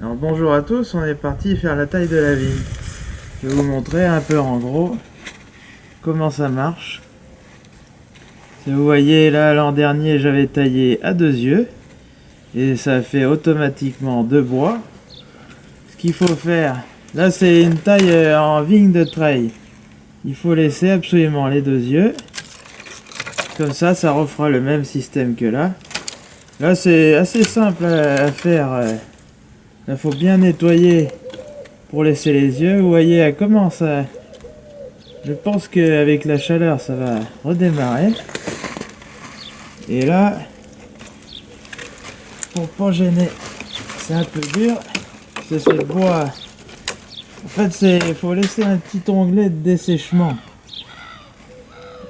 Alors bonjour à tous, on est parti faire la taille de la vigne. Je vais vous montrer un peu en gros comment ça marche. Vous voyez là l'an dernier j'avais taillé à deux yeux et ça fait automatiquement deux bois. Ce qu'il faut faire, là c'est une taille euh, en vigne de treille. Il faut laisser absolument les deux yeux. Comme ça, ça refera le même système que là. Là c'est assez simple à faire. Euh, il faut bien nettoyer pour laisser les yeux. Vous voyez, elle commence à... Je pense qu'avec la chaleur, ça va redémarrer. Et là, pour pas gêner, c'est un peu dur. C'est ce bois. En fait, c'est il faut laisser un petit onglet de dessèchement.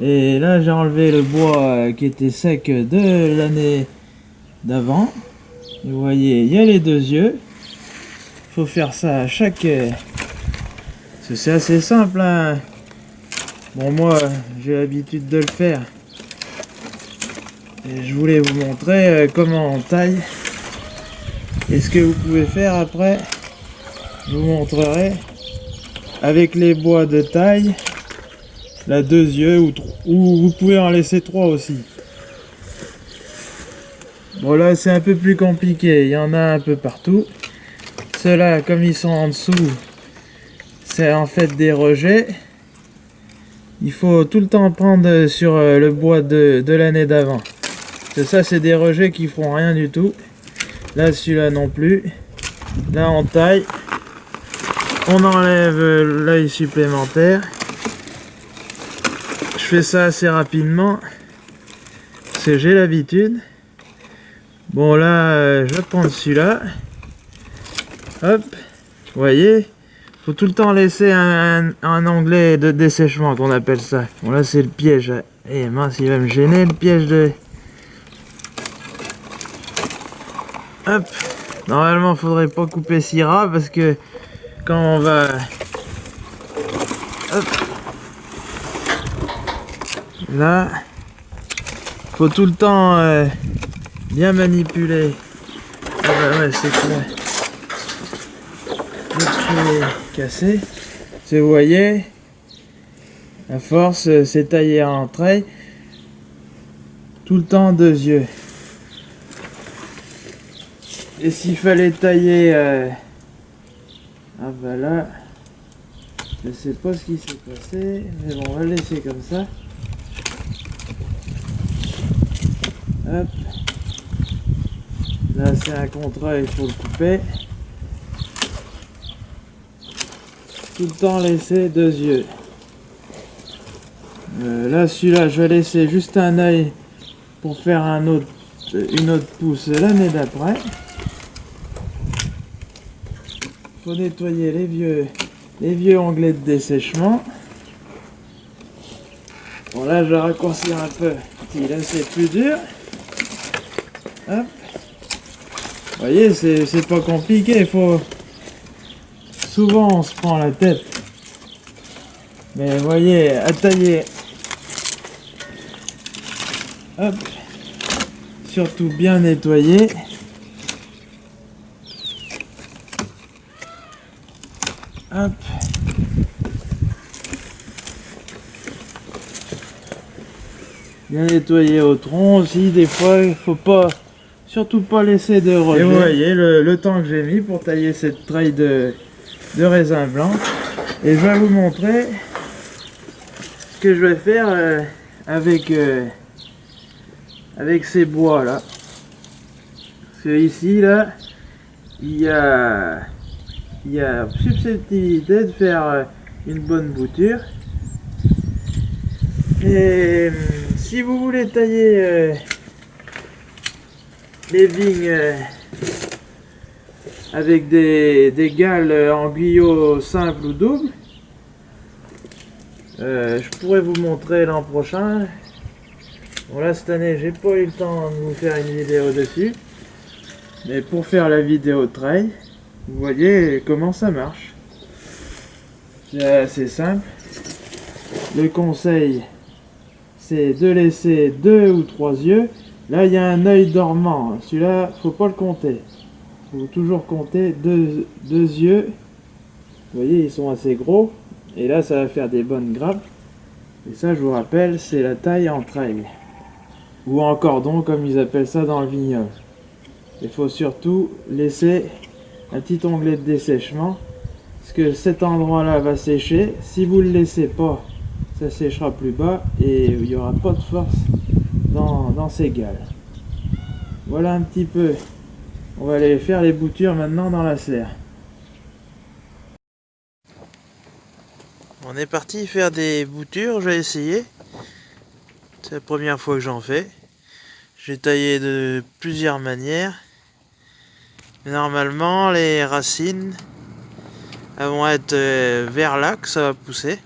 Et là, j'ai enlevé le bois qui était sec de l'année d'avant. Vous voyez, il y a les deux yeux faire ça à chaque... Euh, c'est assez simple. Hein. Bon, moi, j'ai l'habitude de le faire. Et je voulais vous montrer euh, comment on taille. Et ce que vous pouvez faire après, je vous montrerai avec les bois de taille, la deux yeux, ou, ou vous pouvez en laisser trois aussi. Bon là c'est un peu plus compliqué, il y en a un peu partout. Ceux-là, comme ils sont en dessous, c'est en fait des rejets. Il faut tout le temps prendre sur euh, le bois de, l'année d'avant. Ça, c'est des rejets qui feront rien du tout. Là, celui-là non plus. Là, on taille. On enlève l'œil supplémentaire. Je fais ça assez rapidement. Parce que j'ai l'habitude. Bon, là, euh, je vais prendre celui-là. Hop, vous voyez faut tout le temps laisser un, un, onglet de dessèchement qu'on appelle ça. Bon là c'est le piège. Eh mince, il va me gêner le piège de... Hop. Normalement, faudrait pas couper si ras parce que quand on va... Hop. Là, faut tout le temps euh, bien manipuler. Ah bah ouais, c'est clair cassé. Vous voyez, à force, euh, c'est taillé en trait. Tout le temps deux yeux. Et s'il fallait tailler... Euh, ah bah là... Je sais pas ce qui s'est passé, mais bon, on va le laisser comme ça. Hop. Là, c'est un contrat, il faut le couper. Tout le temps laisser deux yeux. Euh, là, celui-là, je vais laisser juste un œil pour faire un autre, une autre pousse l'année d'après. faut nettoyer les vieux, les vieux onglets de dessèchement. Bon, là, je vais raccourcir un peu. Là, c'est plus dur. Hop. Vous voyez, c'est pas compliqué. Il faut souvent on se prend la tête. Mais voyez, à tailler. Hop. Surtout bien nettoyer. Hop. Bien nettoyer au tronc aussi, des fois il faut pas surtout pas laisser de rejet. Et vous voyez le, le temps que j'ai mis pour tailler cette traille de de raisin blanc. Et je vais vous montrer ce que je vais faire euh, avec, euh, avec ces bois là. Parce que ici là, il y a, il y a susceptibilité de faire euh, une bonne bouture. Et si vous voulez tailler les vignes avec des, des gales en guyot simple ou double. Euh, je pourrais vous montrer l'an prochain. Bon là cette année j'ai pas eu le temps de vous faire une vidéo dessus. Mais pour faire la vidéo trail, vous voyez comment ça marche. C'est assez simple. Le conseil c'est de laisser deux ou trois yeux. Là il y a un œil dormant. Celui-là faut pas le compter. Faut toujours compter deux, deux yeux. Vous voyez, ils sont assez gros. Et là, ça va faire des bonnes grappes. Et ça, je vous rappelle, c'est la taille en trail. Ou en cordon, comme ils appellent ça dans le vignoble. Il faut surtout laisser un petit onglet de dessèchement. Parce que cet endroit-là va sécher. Si vous ne le laissez pas, ça séchera plus bas. Et il n'y aura pas de force dans, dans ces gales. Voilà un petit peu. On va aller faire les boutures maintenant dans la serre. On est parti faire des boutures, je vais essayer. C'est la première fois que j'en fais. J'ai taillé de plusieurs manières. Normalement, les racines elles vont être euh, vers là que ça va pousser.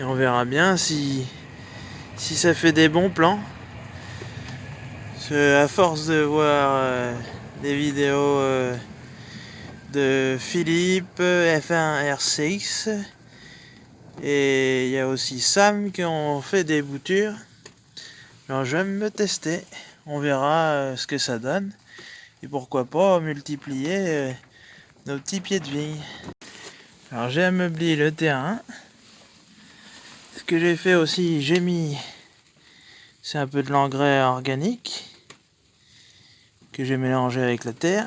Et on verra bien si ça fait des bons plans. À force de voir euh, des vidéos euh, de Philippe, F1 RCX, et il y a aussi Sam qui ont fait des boutures. Alors je vais me tester, on verra ce que ça donne. Et pourquoi pas multiplier nos petits pieds de vigne. Alors j'ai ameubli le terrain. Ce que j'ai fait aussi, j'ai mis, c'est un peu de l'engrais organique que j'ai mélangé avec la terre.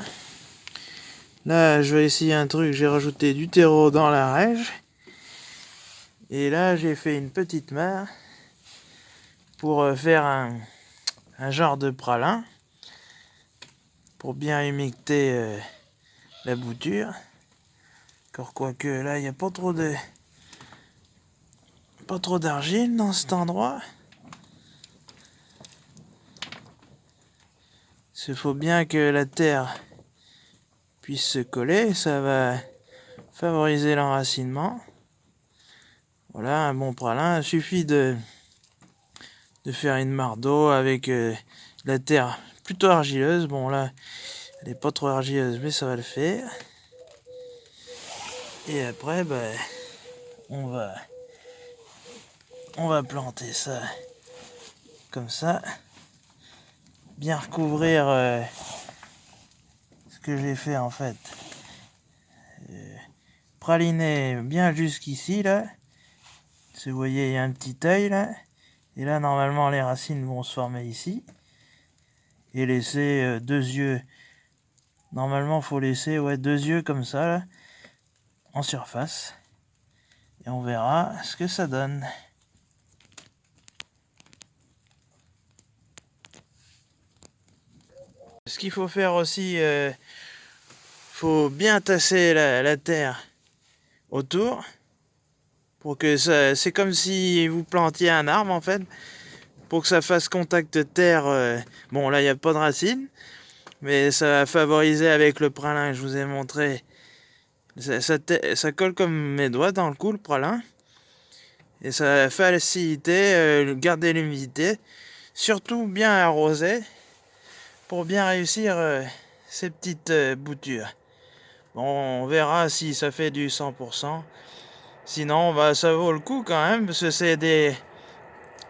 Là, je vais essayer un truc, j'ai rajouté du terreau dans la rège. Et là, j'ai fait une petite mare pour euh, faire un, un genre de pralin pour bien humecter euh, la bouture. Encore quoique là, il n'y a pas trop de pas trop d'argile dans cet endroit. Il faut bien que la terre puisse se coller, ça va favoriser l'enracinement. Voilà, un bon pralin. Il suffit de, faire une mare d'eau avec euh, la terre plutôt argileuse. Bon là, elle n'est pas trop argileuse, mais ça va le faire. Et après, ben, on va, on va planter ça comme ça. Bien recouvrir euh, ce que j'ai fait en fait. Euh, praliner bien jusqu'ici là. Si vous voyez, il y a un petit œil là. Et là, normalement, les racines vont se former ici. Et laisser euh, deux yeux Normalement, faut laisser ouais, deux yeux comme ça, là, en surface. Et on verra ce que ça donne. Ce qu'il faut faire aussi, euh, faut bien tasser la, terre autour pour que ça, c'est comme si vous plantiez un arbre en fait, pour que ça fasse contact terre. Euh, bon là il n'y a pas de racines, mais ça va favoriser avec le pralin que je vous ai montré. Ça, colle comme mes doigts dans le cou, le pralin. Et ça va faciliter, euh, garder l'humidité. Surtout bien arroser pour bien réussir euh, ces petites euh, boutures. Bon, on verra si ça fait du 100%. Sinon, bah, ça vaut le coup quand même, parce que c'est des,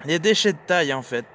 des déchets de taille en fait.